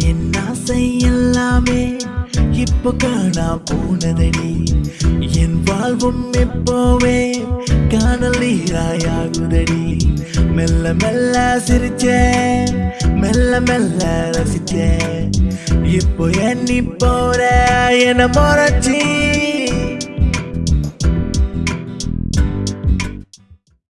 என் ஆசை எல்லாமே இப்போ காணா போனதடி. என் வாழ்வும் எப்போவே காணல் நீராயாகுதடி மெல்ல மெல்ல சிரிச்சேன் மெல்ல மெல்ல ரசிச்சேன் இப்போ எண்ணி போற என முறைச்சி